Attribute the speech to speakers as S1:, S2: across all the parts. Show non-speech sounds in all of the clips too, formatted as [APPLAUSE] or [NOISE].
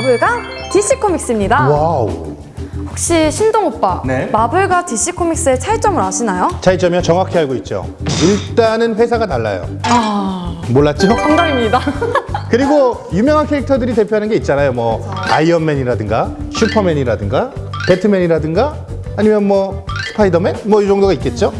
S1: 마블과 DC 코믹스입니다.
S2: Wow.
S1: 혹시 신동 오빠,
S2: 네.
S1: 마블과 DC 코믹스의 차이점을 아시나요?
S2: 차이점이요? 정확히 알고 있죠. 일단은 회사가 달라요. 몰랐죠?
S1: 정답입니다. [LAUGHS]
S2: 그리고 유명한 캐릭터들이 대표하는 게 있잖아요. 뭐 아이언맨이라든가 슈퍼맨이라든가 배트맨이라든가 아니면 뭐 스파이더맨 뭐 이 정도가 있겠죠.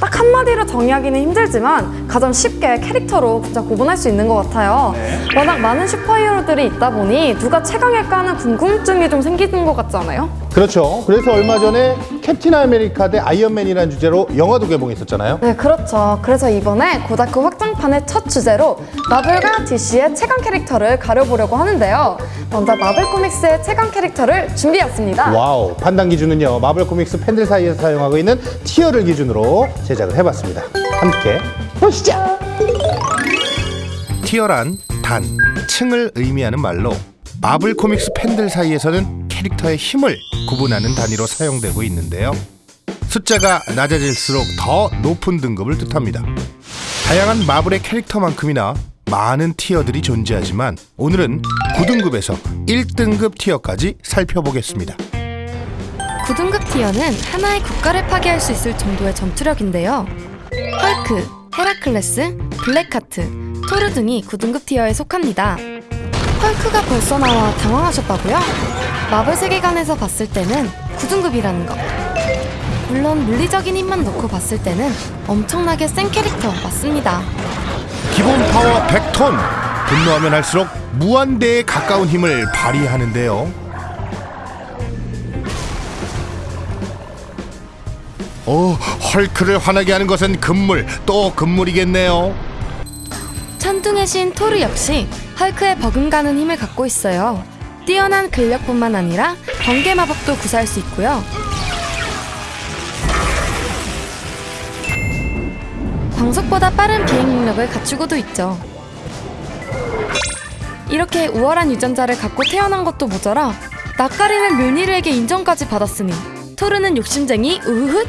S1: 딱 한마디로 정의하기는 힘들지만 가장 쉽게 캐릭터로 진짜 구분할 수 있는 것 같아요. 워낙 많은 슈퍼히어로들이 있다 보니 누가 최강일까 하는 궁금증이 좀 생기는 것 같지 않아요?
S2: 그렇죠. 그래서 얼마 전에 캡틴 아메리카 대 아이언맨이라는 주제로 영화도 개봉했었잖아요.
S1: 네, 그렇죠. 그래서 이번에 고다크 확장판의 첫 주제로 마블과 DC의 최강 캐릭터를 가려보려고 하는데요. 먼저 마블 코믹스의 최강 캐릭터를 준비했습니다.
S2: Wow. 판단 기준은요. 마블 코믹스 팬들 사이에서 사용하고 있는 tier를 기준으로 제작을 해봤습니다. 함께 보시죠.
S3: 티어란 단, 층을 의미하는 말로 마블 코믹스 팬들 사이에서는 캐릭터의 힘을 구분하는 단위로 사용되고 있는데요. 숫자가 낮아질수록 더 높은 등급을 뜻합니다. 다양한 마블의 캐릭터만큼이나 많은 티어들이 존재하지만 오늘은 9등급에서 1등급 티어까지 살펴보겠습니다.
S4: 9등급 tier는 하나의 국가를 파괴할 수 있을 정도의 전투력인데요. 헐크, 헤라클레스, 블랙하트, 토르 등이 9등급 tier에 속합니다. 헐크가 벌써 나와 당황하셨다고요? 마블 세계관에서 봤을 때는 9등급이라는 것. 물론 물리적인 힘만 놓고 봤을 때는 엄청나게 센 캐릭터 맞습니다.
S3: 기본 파워 100톤! 분노하면 할수록 무한대에 가까운 힘을 발휘하는데요. 오, 헐크를 화나게 하는 것은 금물, 또 금물이겠네요.
S4: 천둥의 신 토르 역시 헐크의 버금가는 힘을 갖고 있어요. 뛰어난 근력뿐만 아니라 번개 마법도 구사할 수 있고요. 광속보다 빠른 비행 능력을 갖추고도 있죠. 이렇게 우월한 유전자를 갖고 태어난 것도 모자라 낯가리는 묠니르에게 인정까지 받았으니 토르는 욕심쟁이 우훗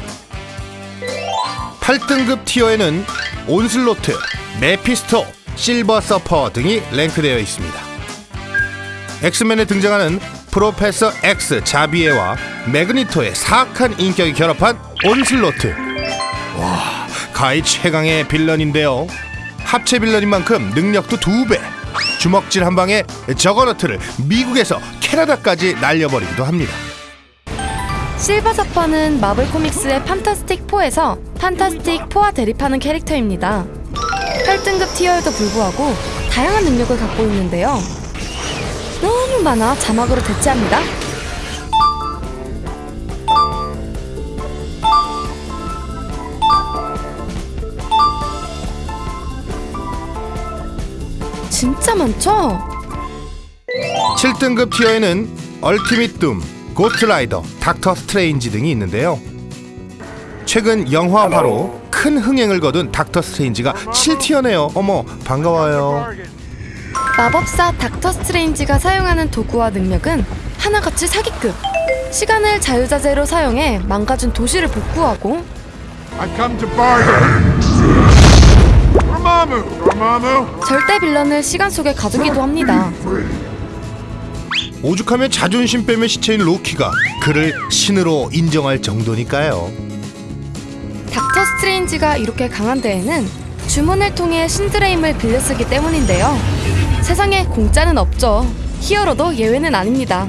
S3: 8등급 tier에는 온슬로트, 메피스토, 실버 서퍼 등이 랭크되어 있습니다. 엑스맨에 등장하는 프로페서 X 자비에와 매그니토의 사악한 인격이 결합한 온슬로트. 와, 가히 최강의 villain인데요. 합체 villain인 만큼 능력도 두 배. 주먹질 한 방에 저거너트를 미국에서 캐나다까지 날려버리기도 합니다.
S4: 실버 서퍼는 마블 코믹스의 판타스틱 4에서 판타스틱 4와 대립하는 캐릭터입니다. 8등급 티어에도 불구하고 다양한 능력을 갖고 있는데요. 너무 많아 자막으로 대체합니다. 진짜 많죠?
S3: 7등급 tier에는 얼티밋 둠, 고스트라이더, 닥터 스트레인지 등이 있는데요. 최근 영화화로 큰 흥행을 거둔 닥터 스트레인지가 7tier네요. 어머, 반가워요.
S4: 마법사 닥터 스트레인지가 사용하는 도구와 능력은 하나같이 사기급. 시간을 자유자재로 사용해 망가진 도시를 복구하고
S5: I've come to bargain. Dormammu! Dormammu!
S4: 절대 villain을 시간 속에 가두기도 합니다.
S3: 오죽하면 자존심 빼면 시체인 로키가 그를 신으로 인정할 정도니까요.
S4: 닥터 스트레인지가 이렇게 강한 데에는 주문을 통해 신들의 힘을 빌려 쓰기 때문인데요. 세상에 공짜는 없죠. 히어로도 예외는 아닙니다.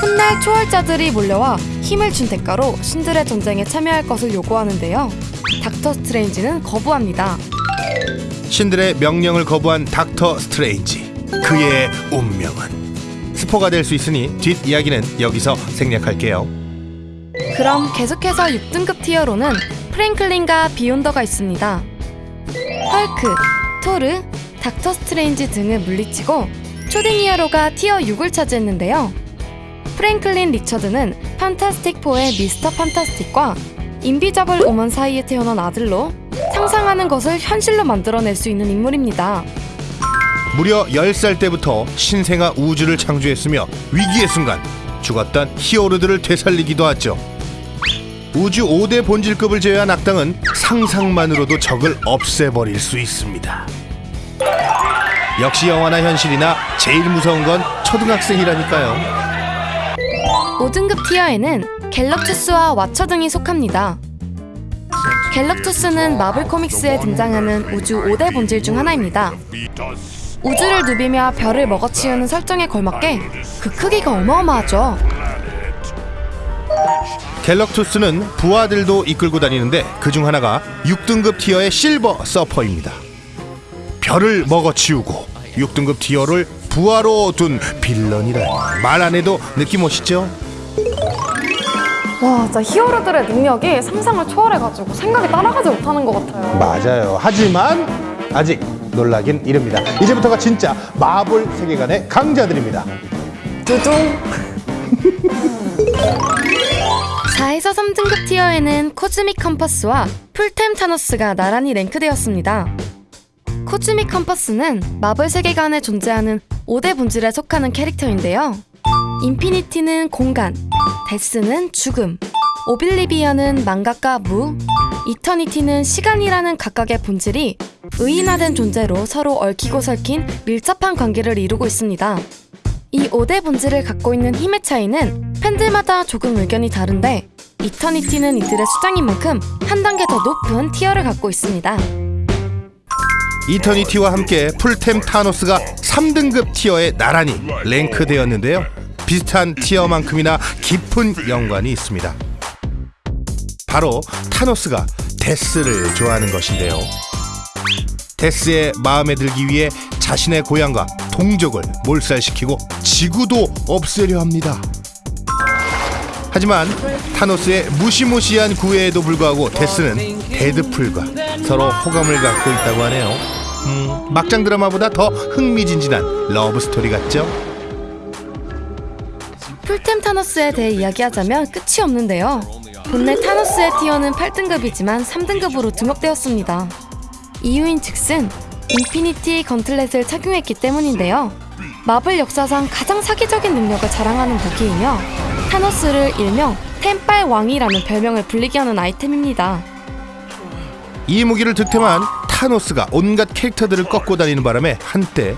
S4: 훗날 초월자들이 몰려와 힘을 준 대가로 신들의 전쟁에 참여할 것을 요구하는데요. 닥터 스트레인지는 거부합니다.
S3: 신들의 명령을 거부한 닥터 스트레인지. 그의 운명은 스포가 될 수 있으니 뒷 이야기는 여기서 생략할게요.
S4: 그럼 계속해서 6등급 tier로는 프랭클린과 비욘더가 있습니다. 헐크, 토르, 닥터 스트레인지 등을 물리치고 초딩 히어로가 tier 6을 차지했는데요. 프랭클린 리처드는 판타스틱 4의 미스터 판타스틱과 인비저블 오먼 사이에 태어난 아들로 상상하는 것을 현실로 만들어낼 수 있는 인물입니다.
S3: 무려 10살 때부터 신생아 우주를 창조했으며 위기의 순간 죽었던 히어로들을 되살리기도 하죠. 우주 5대 본질급을 제외한 악당은 상상만으로도 적을 없애버릴 수 있습니다. 역시 영화나 현실이나 제일 무서운 건 초등학생이라니까요.
S4: 5등급 tier에는 갤럭투스와 와처 등이 속합니다. 갤럭투스는 마블 코믹스에 등장하는 우주 5대 본질 중 하나입니다. 우주를 누비며 별을 먹어치우는 설정에 걸맞게 그 크기가 어마어마하죠.
S3: 갤럭투스는 부하들도 이끌고 다니는데 그 중 하나가 6등급 tier의 실버 서퍼입니다. 별을 먹어치우고 6등급 tier를 부하로 둔 villain이라 말 안 해도 느낌 오시죠?
S1: 와, 진짜 히어로들의 능력이 상상을 초월해가지고 생각이 따라가지 못하는 것 같아요.
S2: 맞아요. 하지만 아직 놀라긴 이릅니다. 이제부터가 진짜 마블 세계관의 강자들입니다.
S1: 두둥.
S4: 4에서 3등급 tier에는 Cosmic Compass와 풀템 타노스가 나란히 랭크되었습니다. Cosmic Compass는 마블 세계관에 존재하는 5대 본질에 속하는 캐릭터인데요. 인피니티는 공간, 데스는 죽음, 오빌리비언은 망각과 무, 이터니티는 시간이라는 각각의 본질이 의인화된 존재로 서로 얽히고 설킨 밀접한 관계를 이루고 있습니다. 이 5대 본질을 갖고 있는 힘의 차이는 팬들마다 조금 의견이 다른데 이터니티는 이들의 수장인 만큼 한 단계 더 높은 티어를 갖고 있습니다.
S3: 이터니티와 함께 풀템 타노스가 3등급 tier에 나란히 랭크되었는데요. 비슷한 tier만큼이나 깊은 연관이 있습니다. 바로 타노스가 데스를 좋아하는 것인데요. 데스의 마음에 들기 위해 자신의 고향과 동족을 몰살시키고 지구도 없애려 합니다. 하지만 타노스의 무시무시한 구애에도 불구하고 데스는 데드풀과 서로 호감을 갖고 있다고 하네요. 음, 막장 드라마보다 더 흥미진진한 love story 같죠?
S4: 풀템 타노스에 대해 이야기하자면 끝이 없는데요. 본래 타노스의 tier는 8등급이지만 3등급으로 등록되었습니다. 이유인 즉슨 Infinity Gauntlet을 착용했기 때문인데요. 마블 역사상 가장 사기적인 능력을 자랑하는 무기이며 타노스를 일명 템빨 왕이라는 별명을 불리게 하는 아이템입니다.
S3: 이 무기를 득템한 타노스가 온갖 캐릭터들을 꺾고 다니는 바람에 한때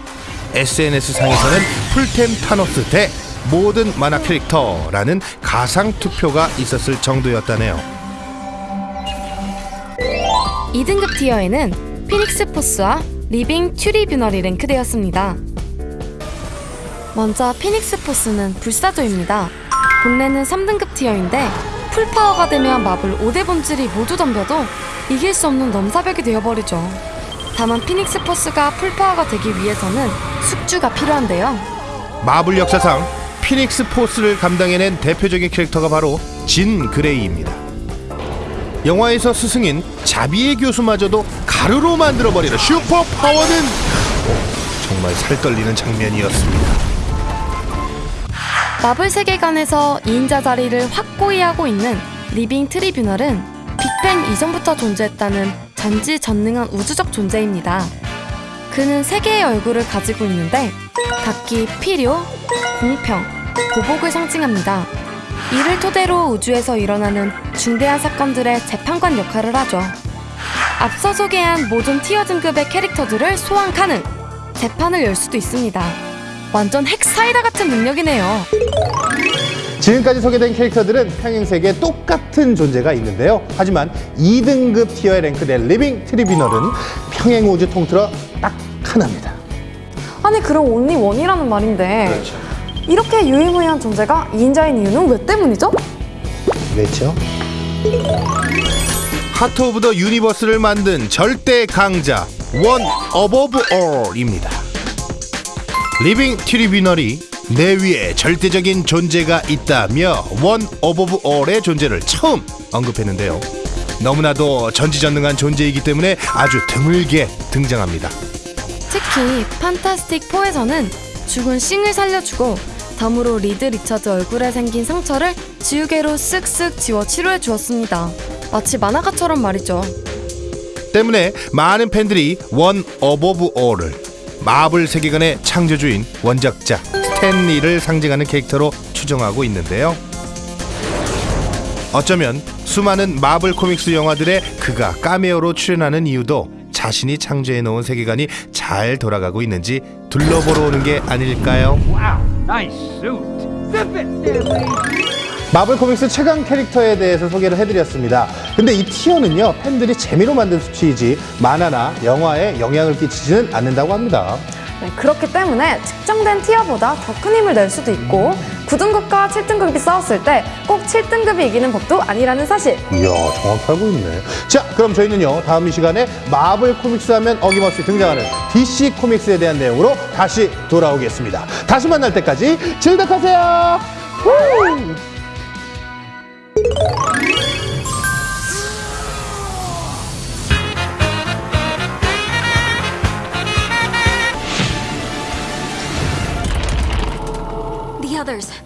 S3: SNS 상에서는 풀템 타노스 대 모든 만화 캐릭터라는 가상 투표가 있었을 정도였다네요.
S4: 2등급 tier에는 피닉스 포스와 리빙 트리뷰널이 랭크되었습니다. 먼저 피닉스 포스는 불사조입니다. 본래는 3등급 tier인데 full power가 되면 마블 5대 본질이 모두 덤벼도 이길 수 없는 넘사벽이 되어버리죠. 다만 피닉스 포스가 full power가 되기 위해서는 숙주가 필요한데요.
S3: 마블 역사상 피닉스 포스를 감당해낸 대표적인 캐릭터가 바로 진 그레이입니다. 영화에서 스승인 자비에 교수마저도 가루로 만들어버리는 super power는 오, 정말 살떨리는 장면이었습니다.
S4: 마블 세계관에서 2인자 자리를 확고히 하고 있는 리빙 트리뷰널은 빅뱅 이전부터 존재했다는 전지 전능한 우주적 존재입니다. 그는 세 개의 얼굴을 가지고 있는데 각기 필요, 공평, 보복을 상징합니다. 이를 토대로 우주에서 일어나는 중대한 사건들의 재판관 역할을 하죠. 앞서 소개한 모든 tier 등급의 캐릭터들을 소환 가능! 재판을 열 수도 있습니다. 완전 핵사이다 같은 능력이네요.
S2: 지금까지 소개된 캐릭터들은 평행 세계에 똑같은 존재가 있는데요. 하지만 2등급 tier에 랭크된 리빙 트리뷰널은 평행 우주 통틀어 딱 하나입니다.
S1: 아니, 그럼 only one이라는 말인데.
S2: 그렇죠.
S1: 이렇게 유일무이한 존재가 2인자인 이유는 왜 때문이죠?
S2: 왜죠?
S3: Heart of the Universe를 만든 절대 강자 One Above All입니다. 리빙 트리뷰널이 내 위에 절대적인 존재가 있다며 One Above All의 존재를 처음 언급했는데요. 너무나도 전지전능한 존재이기 때문에 아주 드물게 등장합니다.
S4: 특히 판타스틱 4에서는 죽은 씽을 살려주고 덤으로 리드 리처드 얼굴에 생긴 상처를 지우개로 쓱쓱 지워 치료해 주었습니다. 마치 만화가처럼 말이죠.
S3: 때문에 많은 팬들이 One Above All을 마블 세계관의 창조주인 원작자 스탠리를 상징하는 캐릭터로 추정하고 있는데요. 어쩌면 수많은 마블 코믹스 영화들에 그가 카메오로 출연하는 이유도
S5: 자신이 창조해 놓은 세계관이 잘 돌아가고 있는지 둘러보러 오는 게 아닐까요?
S3: 마블 코믹스 최강 캐릭터에 대해서 소개를 해드렸습니다. 근데 이 티어는요, 팬들이 재미로 만든 수치이지 만화나 영화에 영향을 끼치지는 않는다고 합니다.
S1: 네, 그렇기 때문에 측정된 티어보다 더 큰 힘을 낼 수도 있고 9등급과 7등급이 싸웠을 때 꼭 7등급이 이기는 법도 아니라는 사실
S3: 이야, 정확히 알고 있네. 자, 그럼 저희는요, 다음 이 시간에 마블 코믹스 하면 어김없이 등장하는 DC 코믹스에 대한 내용으로 다시 돌아오겠습니다. 다시 만날 때까지 즐덕하세요! 후!
S4: Others.